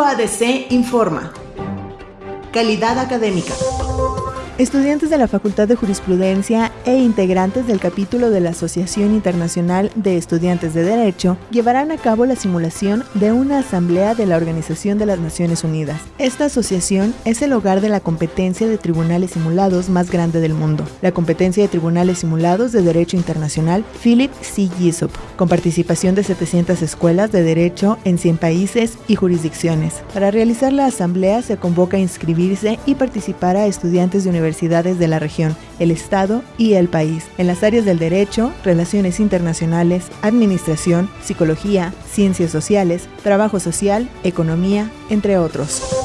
UADC informa. Calidad académica. Estudiantes de la Facultad de Jurisprudencia e integrantes del capítulo de la Asociación Internacional de Estudiantes de Derecho llevarán a cabo la simulación de una asamblea de la Organización de las Naciones Unidas. Esta asociación es el hogar de la competencia de tribunales simulados más grande del mundo, la competencia de tribunales simulados de Derecho Internacional Philip C. Gissop, con participación de 700 escuelas de derecho en 100 países y jurisdicciones. Para realizar la asamblea se convoca a inscribirse y participar a estudiantes de universidades de la región, el Estado y el país, en las áreas del derecho, relaciones internacionales, administración, psicología, ciencias sociales, trabajo social, economía, entre otros.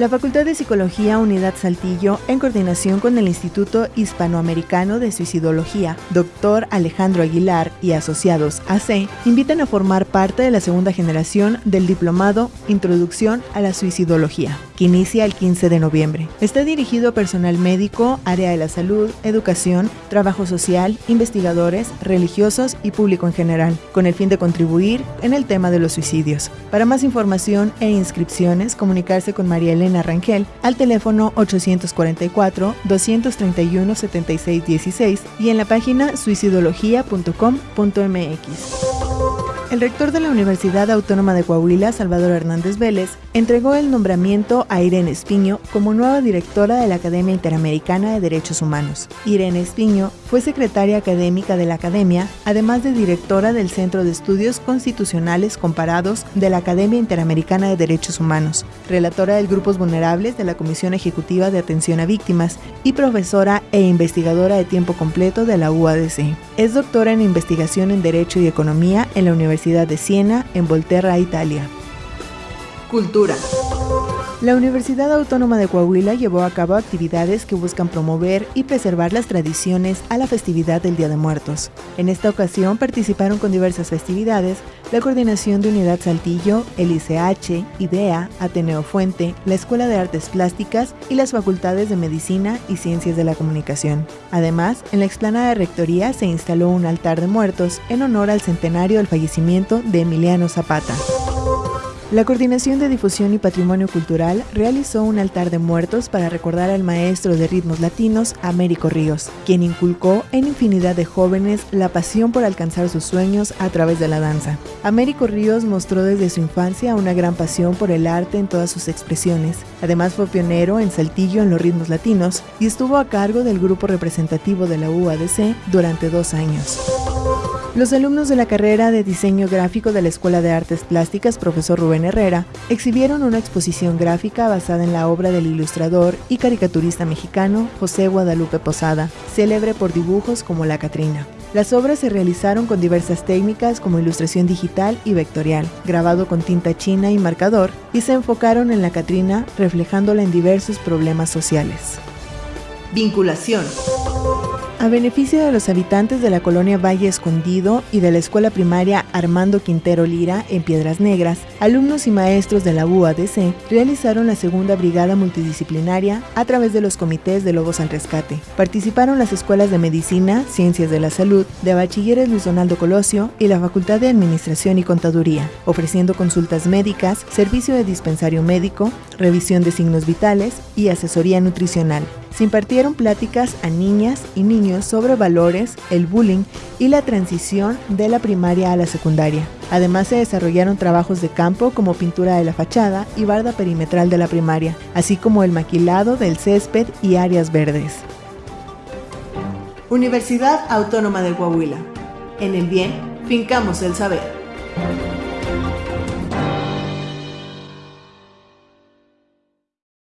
La Facultad de Psicología Unidad Saltillo, en coordinación con el Instituto Hispanoamericano de Suicidología, Dr. Alejandro Aguilar y Asociados AC, invitan a formar parte de la segunda generación del diplomado Introducción a la Suicidología, que inicia el 15 de noviembre. Está dirigido a personal médico, área de la salud, educación, trabajo social, investigadores, religiosos y público en general, con el fin de contribuir en el tema de los suicidios. Para más información e inscripciones, comunicarse con María Elena Rangel al teléfono 844-231-7616 y en la página suicidología.com.mx. El rector de la Universidad Autónoma de Coahuila, Salvador Hernández Vélez, entregó el nombramiento a Irene Espiño como nueva directora de la Academia Interamericana de Derechos Humanos. Irene Espiño fue secretaria académica de la Academia, además de directora del Centro de Estudios Constitucionales Comparados de la Academia Interamericana de Derechos Humanos, relatora del Grupos Vulnerables de la Comisión Ejecutiva de Atención a Víctimas y profesora e investigadora de tiempo completo de la UADC. Es doctora en investigación en Derecho y Economía en la Universidad de Siena, en Volterra, Italia. Cultura. La Universidad Autónoma de Coahuila llevó a cabo actividades que buscan promover y preservar las tradiciones a la festividad del Día de Muertos. En esta ocasión participaron con diversas festividades la Coordinación de Unidad Saltillo, el ICH, IDEA, Ateneo Fuente, la Escuela de Artes Plásticas y las Facultades de Medicina y Ciencias de la Comunicación. Además, en la explanada de Rectoría se instaló un altar de muertos en honor al centenario del fallecimiento de Emiliano Zapata. La Coordinación de Difusión y Patrimonio Cultural realizó un altar de muertos para recordar al maestro de ritmos latinos, Américo Ríos, quien inculcó en infinidad de jóvenes la pasión por alcanzar sus sueños a través de la danza. Américo Ríos mostró desde su infancia una gran pasión por el arte en todas sus expresiones. Además fue pionero en Saltillo en los ritmos latinos y estuvo a cargo del grupo representativo de la UADC durante dos años. Los alumnos de la carrera de diseño gráfico de la Escuela de Artes Plásticas Profesor Rubén Herrera exhibieron una exposición gráfica basada en la obra del ilustrador y caricaturista mexicano José Guadalupe Posada, célebre por dibujos como La Catrina. Las obras se realizaron con diversas técnicas como ilustración digital y vectorial, grabado con tinta china y marcador, y se enfocaron en la Catrina reflejándola en diversos problemas sociales. Vinculación. A beneficio de los habitantes de la colonia Valle Escondido y de la escuela primaria Armando Quintero Lira en Piedras Negras, alumnos y maestros de la UADC realizaron la segunda brigada multidisciplinaria a través de los comités de Lobos al Rescate. Participaron las escuelas de Medicina, Ciencias de la Salud, de Bachilleres Luis Donaldo Colosio y la Facultad de Administración y Contaduría, ofreciendo consultas médicas, servicio de dispensario médico, revisión de signos vitales y asesoría nutricional. Se impartieron pláticas a niñas y niños sobre valores, el bullying y la transición de la primaria a la secundaria. Además se desarrollaron trabajos de campo como pintura de la fachada y barda perimetral de la primaria, así como el maquilado del césped y áreas verdes. Universidad Autónoma de Coahuila. En el bien, fincamos el saber.